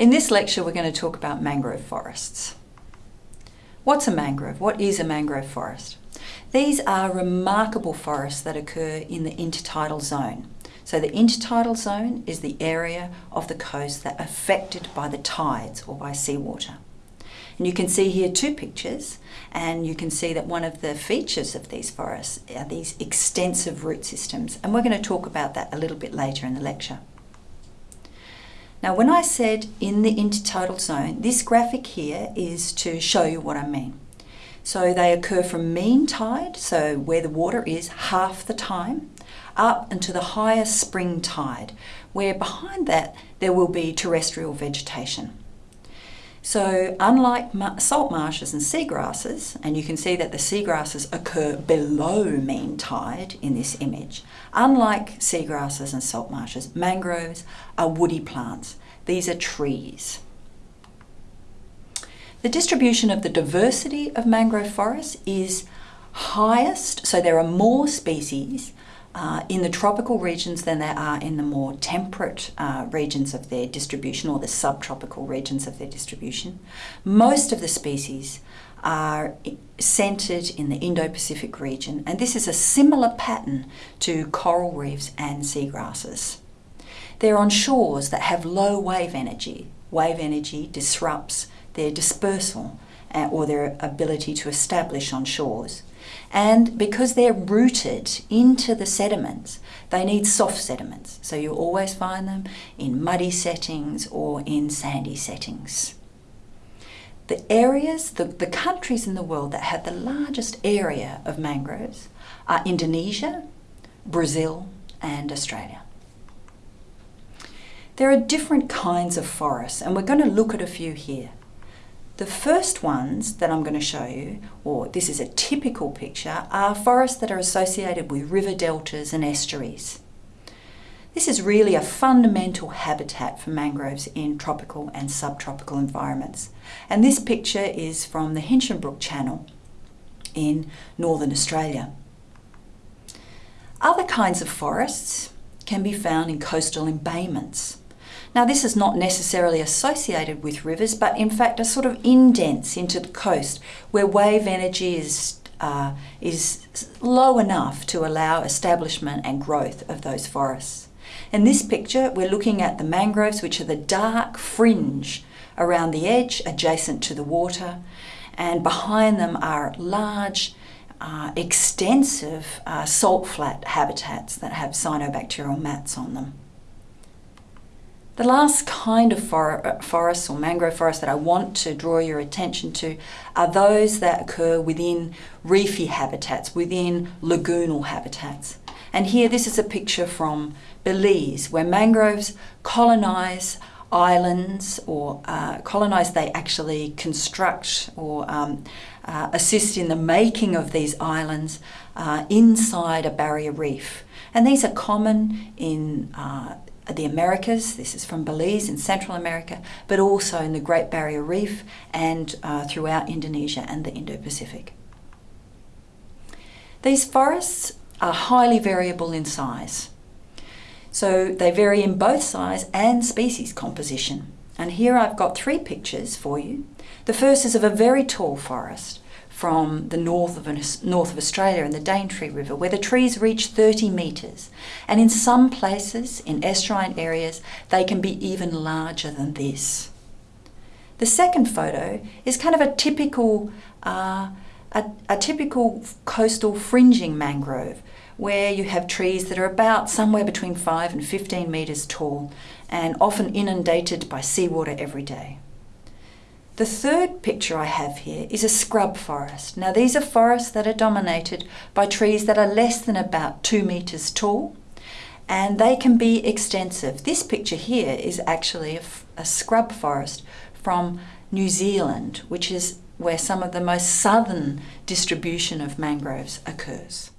In this lecture we're going to talk about mangrove forests. What's a mangrove? What is a mangrove forest? These are remarkable forests that occur in the intertidal zone. So the intertidal zone is the area of the coast that affected by the tides or by seawater. And you can see here two pictures and you can see that one of the features of these forests are these extensive root systems and we're going to talk about that a little bit later in the lecture. Now when I said in the intertidal zone, this graphic here is to show you what I mean. So they occur from mean tide, so where the water is half the time, up into the higher spring tide, where behind that there will be terrestrial vegetation. So unlike salt marshes and seagrasses, and you can see that the seagrasses occur below mean tide in this image, unlike seagrasses and salt marshes, mangroves are woody plants. These are trees. The distribution of the diversity of mangrove forests is highest, so there are more species uh, in the tropical regions than there are in the more temperate uh, regions of their distribution or the subtropical regions of their distribution. Most of the species are centred in the Indo-Pacific region and this is a similar pattern to coral reefs and seagrasses. They're on shores that have low wave energy. Wave energy disrupts their dispersal uh, or their ability to establish on shores. And because they're rooted into the sediments, they need soft sediments. So you always find them in muddy settings or in sandy settings. The areas, the, the countries in the world that have the largest area of mangroves are Indonesia, Brazil and Australia. There are different kinds of forests and we're going to look at a few here. The first ones that I'm going to show you, or this is a typical picture, are forests that are associated with river deltas and estuaries. This is really a fundamental habitat for mangroves in tropical and subtropical environments. And this picture is from the Hinchinbrook Channel in northern Australia. Other kinds of forests can be found in coastal embayments. Now this is not necessarily associated with rivers, but in fact a sort of indents into the coast where wave energy is, uh, is low enough to allow establishment and growth of those forests. In this picture, we're looking at the mangroves, which are the dark fringe around the edge adjacent to the water, and behind them are large uh, extensive uh, salt flat habitats that have cyanobacterial mats on them. The last kind of for uh, forests or mangrove forests that I want to draw your attention to are those that occur within reefy habitats, within lagoonal habitats. And here this is a picture from Belize where mangroves colonise islands or uh, colonise they actually construct or um, uh, assist in the making of these islands uh, inside a barrier reef. And these are common in uh, the Americas, this is from Belize in Central America, but also in the Great Barrier Reef and uh, throughout Indonesia and the Indo-Pacific. These forests are highly variable in size. So they vary in both size and species composition. And here I've got three pictures for you. The first is of a very tall forest from the north of, north of Australia in the Daintree River, where the trees reach 30 metres. And in some places, in estuarine areas, they can be even larger than this. The second photo is kind of a typical, uh, a, a typical coastal fringing mangrove, where you have trees that are about somewhere between 5 and 15 metres tall and often inundated by seawater every day. The third picture I have here is a scrub forest. Now these are forests that are dominated by trees that are less than about two metres tall and they can be extensive. This picture here is actually a, a scrub forest from New Zealand, which is where some of the most southern distribution of mangroves occurs.